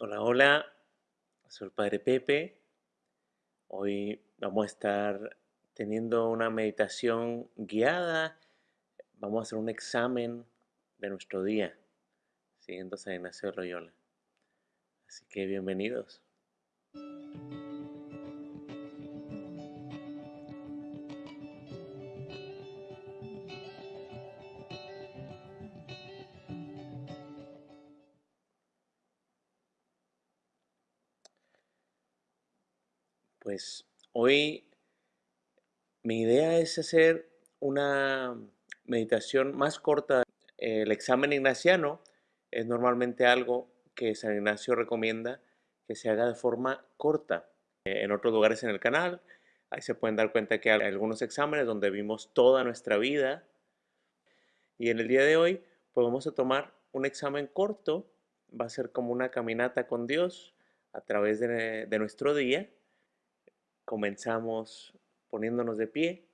Hola, hola, soy el Padre Pepe. Hoy vamos a estar teniendo una meditación guiada. Vamos a hacer un examen de nuestro día, siguiendo San Ignacio de Loyola. Así que bienvenidos. Pues hoy mi idea es hacer una meditación más corta. El examen ignaciano es normalmente algo que San Ignacio recomienda que se haga de forma corta. En otros lugares en el canal, ahí se pueden dar cuenta que hay algunos exámenes donde vimos toda nuestra vida. Y en el día de hoy, pues vamos a tomar un examen corto. Va a ser como una caminata con Dios a través de, de nuestro día Comenzamos poniéndonos de pie,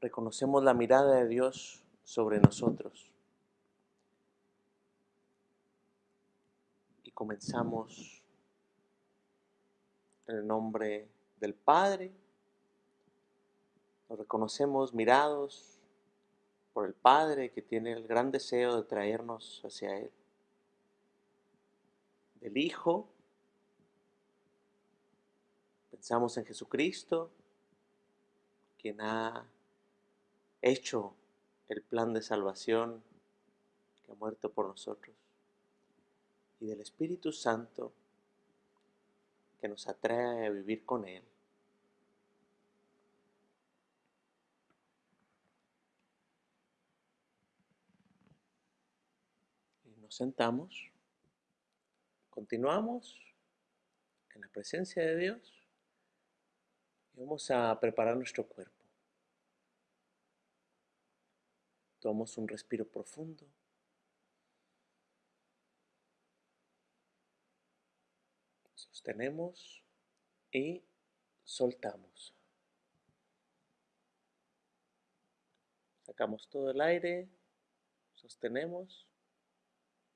reconocemos la mirada de Dios sobre nosotros y comenzamos en el nombre del Padre. Nos reconocemos mirados por el Padre que tiene el gran deseo de traernos hacia Él. Del Hijo Pensamos en Jesucristo, quien ha hecho el plan de salvación, que ha muerto por nosotros, y del Espíritu Santo, que nos atrae a vivir con Él. Y nos sentamos, continuamos en la presencia de Dios vamos a preparar nuestro cuerpo. Tomamos un respiro profundo. Sostenemos y soltamos. Sacamos todo el aire, sostenemos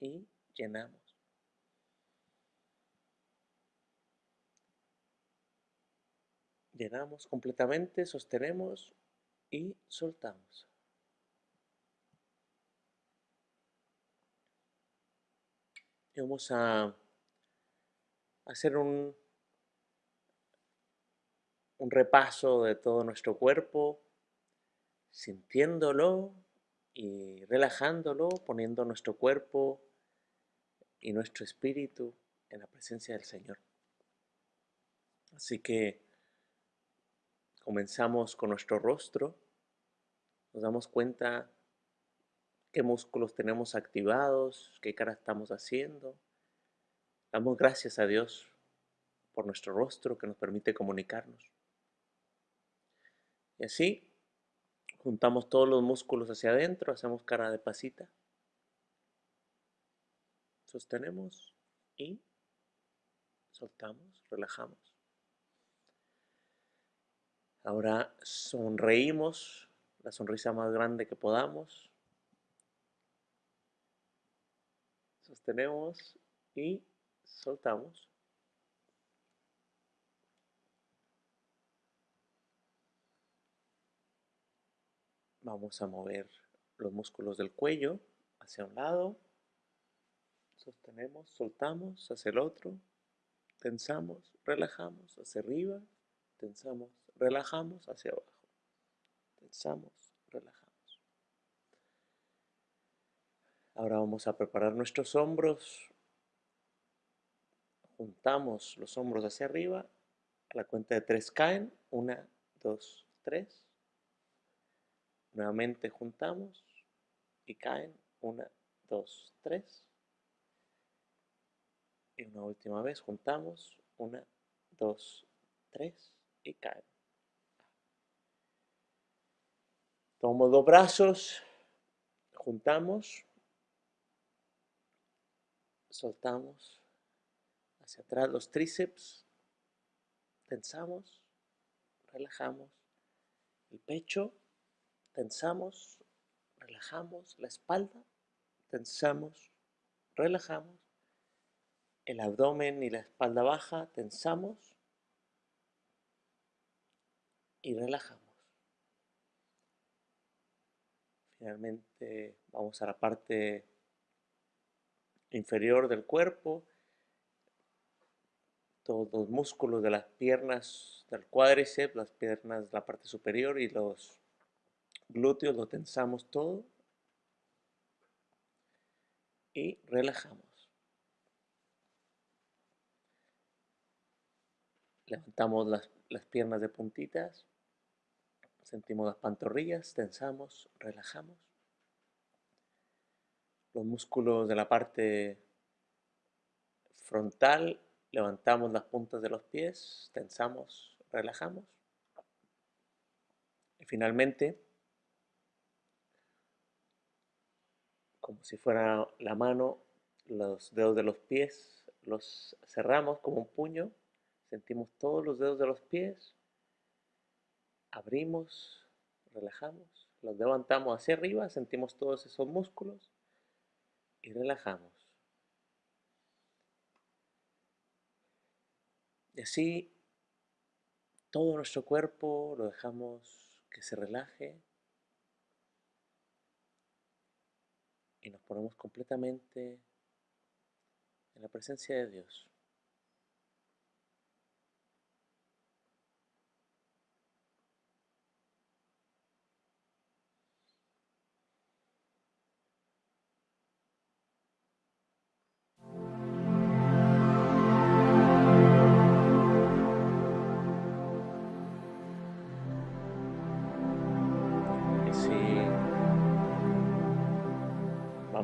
y llenamos. Llenamos completamente, sostenemos y soltamos. Vamos a hacer un, un repaso de todo nuestro cuerpo, sintiéndolo y relajándolo, poniendo nuestro cuerpo y nuestro espíritu en la presencia del Señor. Así que Comenzamos con nuestro rostro, nos damos cuenta qué músculos tenemos activados, qué cara estamos haciendo. Damos gracias a Dios por nuestro rostro que nos permite comunicarnos. Y así juntamos todos los músculos hacia adentro, hacemos cara de pasita. Sostenemos y soltamos, relajamos. Ahora sonreímos, la sonrisa más grande que podamos. Sostenemos y soltamos. Vamos a mover los músculos del cuello hacia un lado. Sostenemos, soltamos hacia el otro. Tensamos, relajamos hacia arriba. Tensamos, relajamos hacia abajo. Tensamos, relajamos. Ahora vamos a preparar nuestros hombros. Juntamos los hombros hacia arriba. A la cuenta de tres caen. Una, dos, tres. Nuevamente juntamos y caen. Una, dos, tres. Y una última vez juntamos. Una, dos, tres y caen. Tomo dos brazos, juntamos, soltamos hacia atrás los tríceps, tensamos, relajamos el pecho, tensamos, relajamos la espalda, tensamos, relajamos el abdomen y la espalda baja, tensamos y relajamos. Finalmente vamos a la parte inferior del cuerpo, todos los músculos de las piernas del cuádriceps, las piernas la parte superior y los glúteos lo tensamos todo y relajamos. Levantamos las, las piernas de puntitas, sentimos las pantorrillas, tensamos, relajamos. Los músculos de la parte frontal, levantamos las puntas de los pies, tensamos, relajamos. Y finalmente, como si fuera la mano, los dedos de los pies los cerramos como un puño, sentimos todos los dedos de los pies, abrimos, relajamos, los levantamos hacia arriba, sentimos todos esos músculos y relajamos. Y así todo nuestro cuerpo lo dejamos que se relaje y nos ponemos completamente en la presencia de Dios.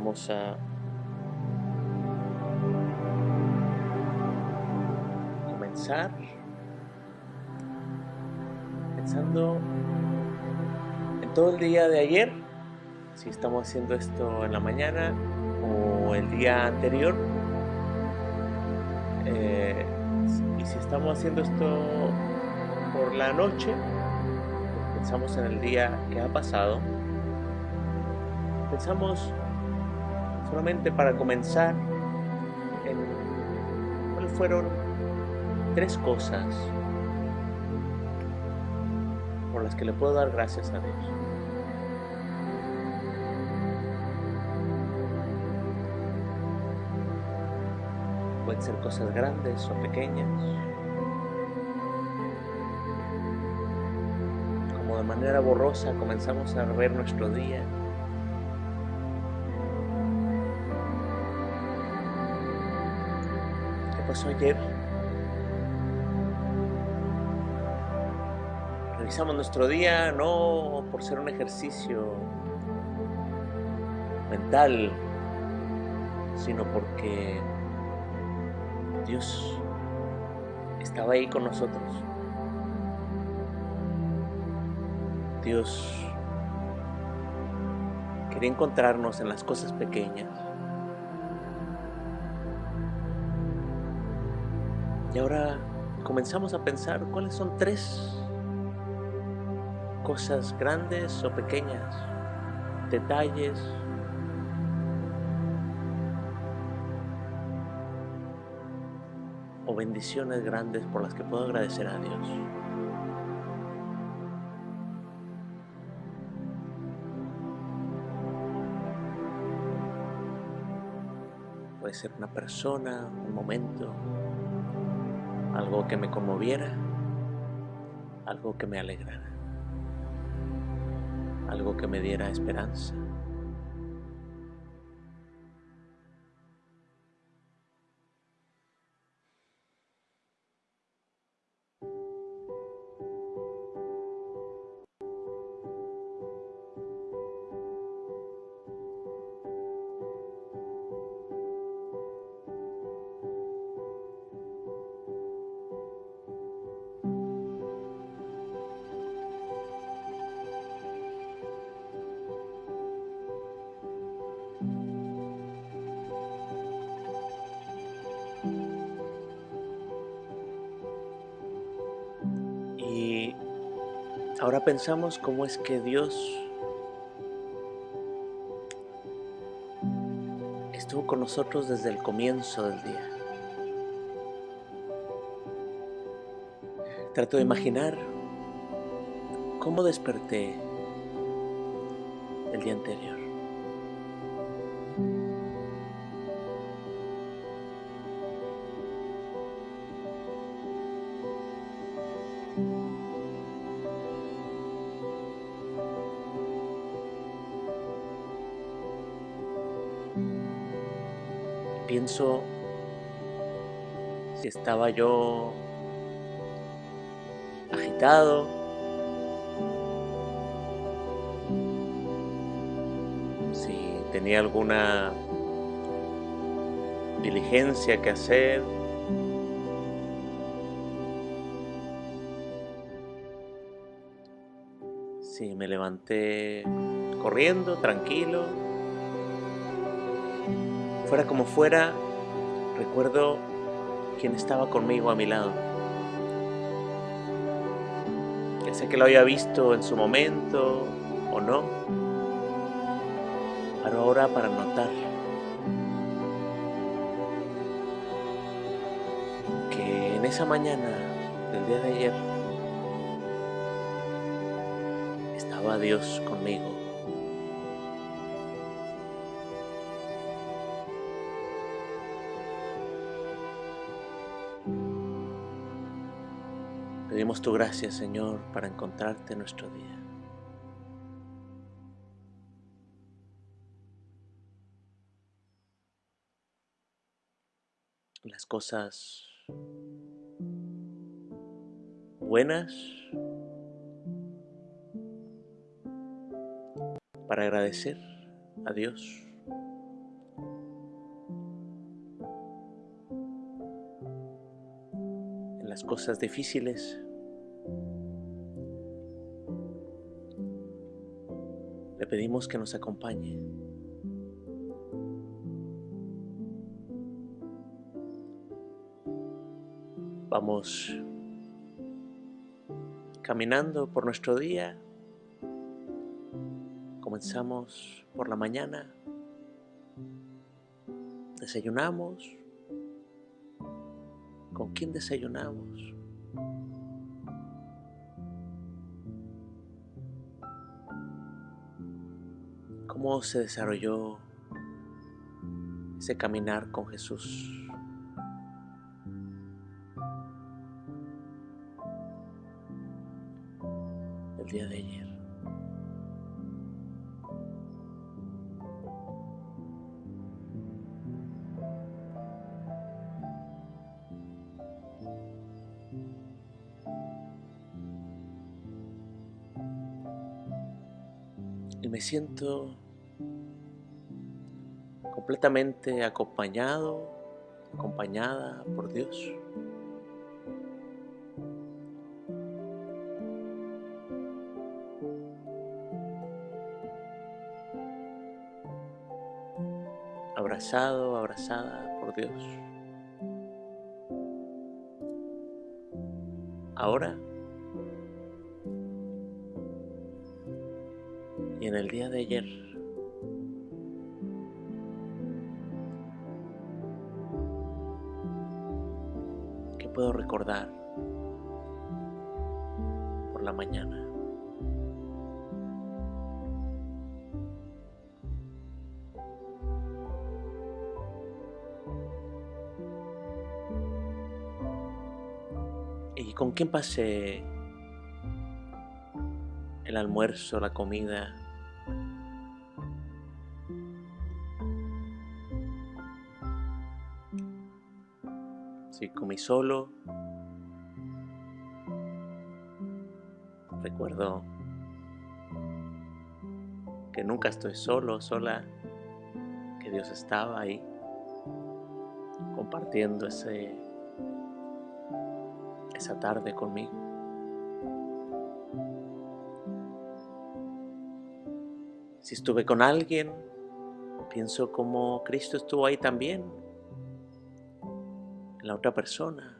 A comenzar pensando en todo el día de ayer, si estamos haciendo esto en la mañana o el día anterior, eh, y si estamos haciendo esto por la noche, pensamos en el día que ha pasado, pensamos solamente para comenzar en cuáles fueron tres cosas por las que le puedo dar gracias a Dios. Pueden ser cosas grandes o pequeñas. Como de manera borrosa comenzamos a ver nuestro día. Pasó ayer? Revisamos nuestro día no por ser un ejercicio mental, sino porque Dios estaba ahí con nosotros. Dios quería encontrarnos en las cosas pequeñas. Y ahora comenzamos a pensar cuáles son tres cosas grandes o pequeñas, detalles, o bendiciones grandes por las que puedo agradecer a Dios. Puede ser una persona, un momento, algo que me conmoviera, algo que me alegrara, algo que me diera esperanza. Ahora pensamos cómo es que Dios estuvo con nosotros desde el comienzo del día. Trato de imaginar cómo desperté el día anterior. Estaba yo agitado, si tenía alguna diligencia que hacer. Si me levanté corriendo, tranquilo. Fuera como fuera, recuerdo quién estaba conmigo a mi lado. Ya sé que lo había visto en su momento o no, pero ahora para notar que en esa mañana del día de ayer estaba Dios conmigo. Tu gracia, Señor, para encontrarte en nuestro día. Las cosas buenas para agradecer a Dios. Las cosas difíciles pedimos que nos acompañe. Vamos caminando por nuestro día. Comenzamos por la mañana. Desayunamos. ¿Con quién desayunamos? ¿Cómo se desarrolló ese caminar con Jesús? El día de ayer. Siento completamente acompañado, acompañada por Dios. Abrazado, abrazada por Dios. Ahora en el día de ayer ¿Qué puedo recordar por la mañana? ¿Y con quién pasé el almuerzo, la comida? Si comí solo, recuerdo que nunca estoy solo, sola, que Dios estaba ahí compartiendo ese, esa tarde conmigo. Si estuve con alguien, pienso como Cristo estuvo ahí también, la otra persona.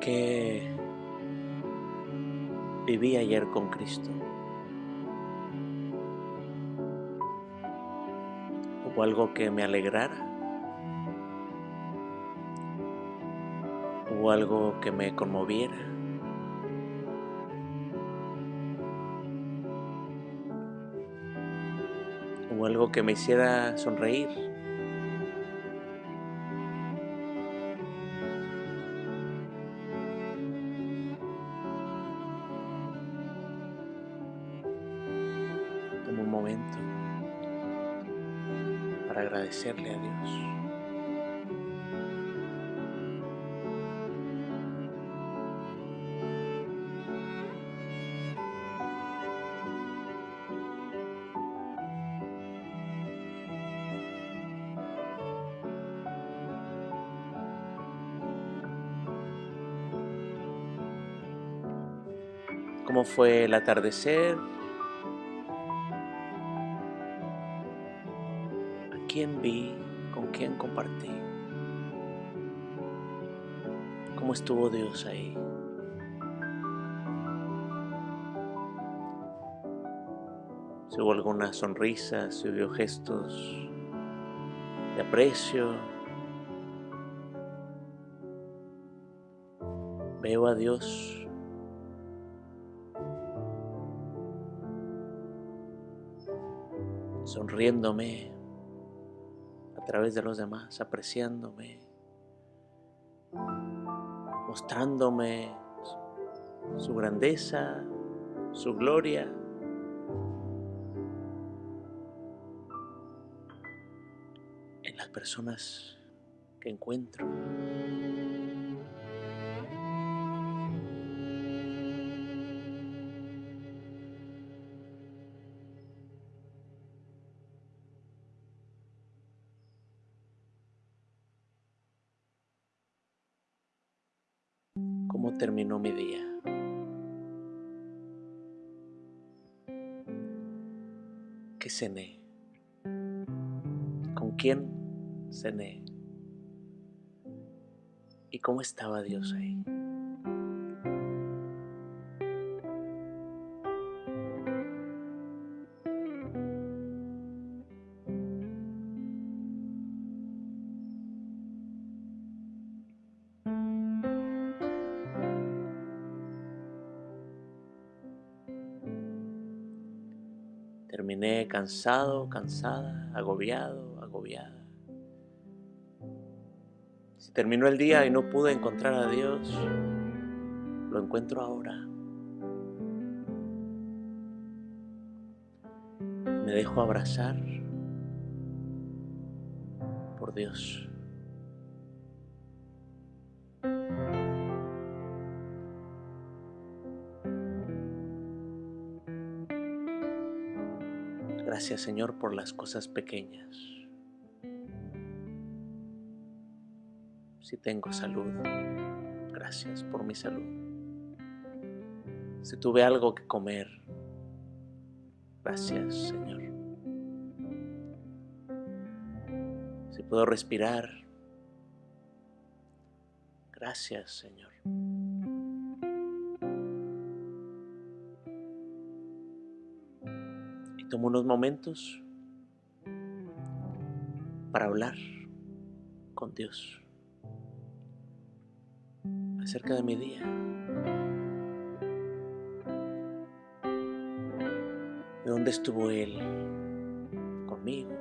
que viví ayer con Cristo. Hubo algo que me alegrara. Hubo algo que me conmoviera. Hubo algo que me hiciera sonreír. Agradecerle a Dios. cómo fue el atardecer, vi, con quién compartí, cómo estuvo Dios ahí. Si hubo alguna sonrisa, si hubo gestos de aprecio. Veo a Dios sonriéndome través de los demás, apreciándome, mostrándome su grandeza, su gloria. en las personas que encuentro. Terminó mi día. ¿Qué cené? ¿Con quién cené? ¿Y cómo estaba Dios ahí? Terminé cansado, cansada, agobiado, agobiada. Si terminó el día y no pude encontrar a Dios, lo encuentro ahora. Me dejo abrazar por Dios. Gracias Señor por las cosas pequeñas. Si tengo salud, gracias por mi salud. Si tuve algo que comer, gracias Señor. Si puedo respirar, gracias Señor. Tomo unos momentos para hablar con Dios acerca de mi día. ¿De dónde estuvo Él conmigo?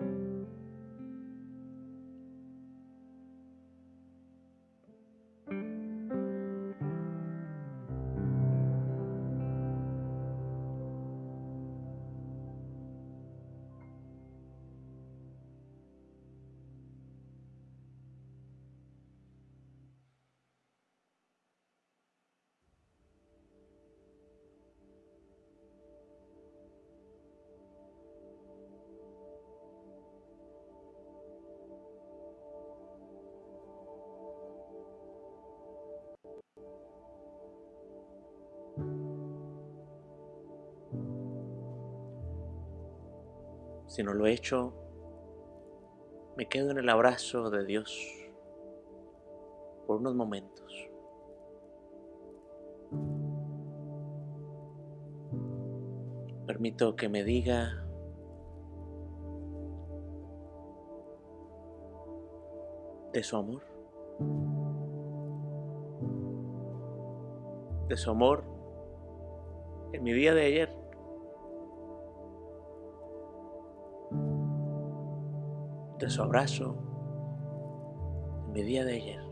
Si no lo he hecho, me quedo en el abrazo de Dios por unos momentos. Permito que me diga de su amor, de su amor en mi día de ayer, De su abrazo en mi día de ayer.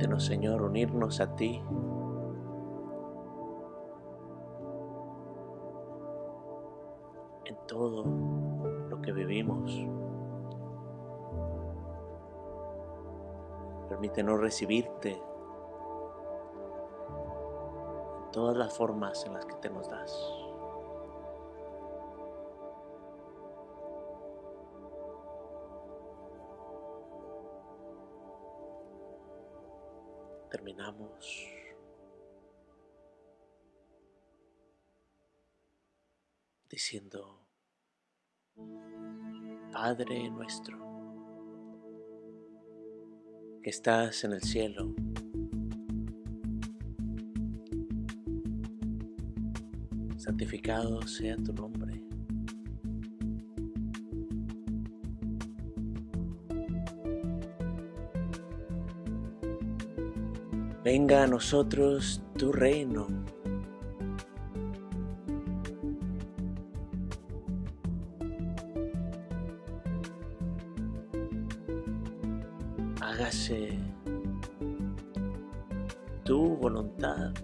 Permítenos, Señor, unirnos a ti. En todo lo que vivimos. Permítenos recibirte en todas las formas en las que te nos das. Terminamos diciendo, Padre nuestro, que estás en el cielo, santificado sea tu nombre. Venga a nosotros tu reino. Hágase tu voluntad.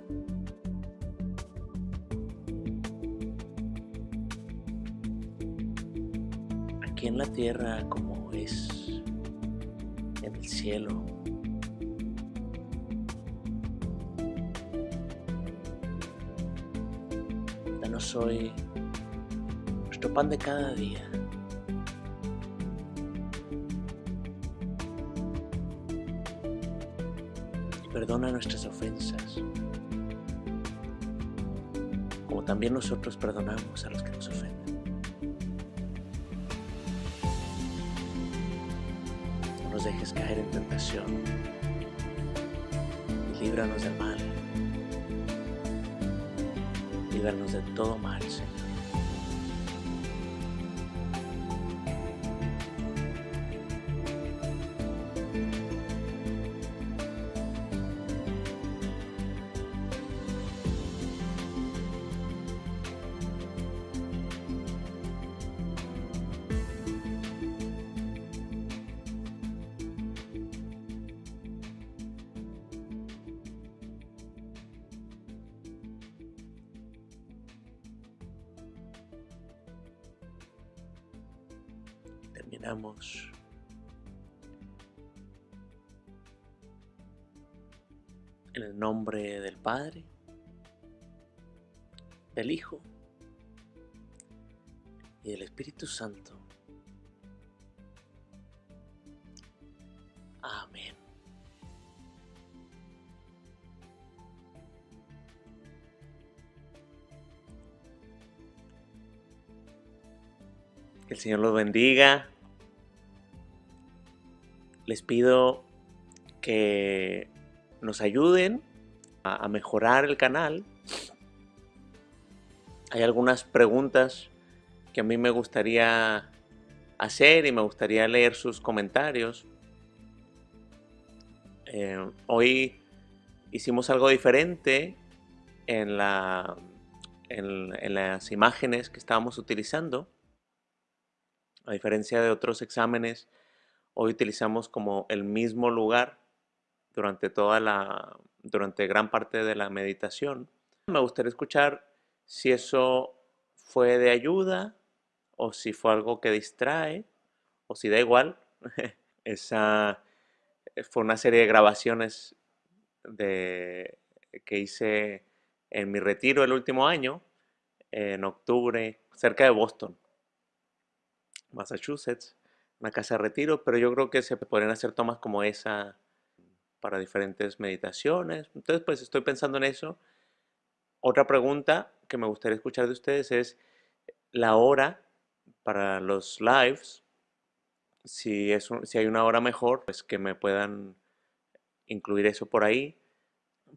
Aquí en la tierra como es en el cielo. Soy nuestro pan de cada día. Y perdona nuestras ofensas, como también nosotros perdonamos a los que nos ofenden. No nos dejes caer en tentación y líbranos del mal líbranos de todo mal, Señor. Terminamos en el nombre del Padre, del Hijo y del Espíritu Santo. Amén. Que el Señor los bendiga. Les pido que nos ayuden a, mejorar el canal. Hay algunas preguntas que a mí me gustaría hacer y me gustaría leer sus comentarios. Eh, hoy hicimos algo diferente en, en las imágenes que estábamos utilizando. A diferencia de otros exámenes, hoy utilizamos como el mismo lugar durante toda la, durante gran parte de la meditación. Me gustaría escuchar si eso fue de ayuda o si fue algo que distrae o si da igual. Esa fue una serie de grabaciones de, que hice en mi retiro el último año, en octubre, cerca de Boston, Massachusetts, una casa de retiro, pero yo creo que se podrían hacer tomas como esa para diferentes meditaciones. Entonces, pues estoy pensando en eso. Otra pregunta que me gustaría escuchar de ustedes es la hora para los lives. Si, es si hay una hora mejor, pues que me puedan incluir eso por ahí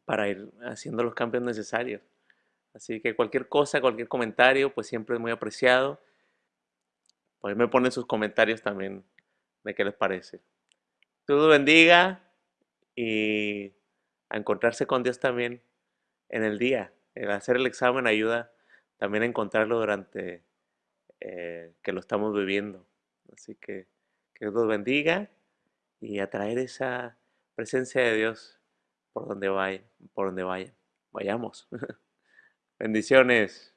para ir haciendo los cambios necesarios. Así que cualquier cosa, cualquier comentario, pues siempre es muy apreciado. Pues me ponen sus comentarios también de qué les parece. Dios bendiga y a encontrarse con Dios también en el día. El hacer el examen ayuda también a encontrarlo durante eh, que lo estamos viviendo. Así que que Dios los bendiga y atraer esa presencia de Dios por donde vaya, por donde vaya. Vayamos. Bendiciones.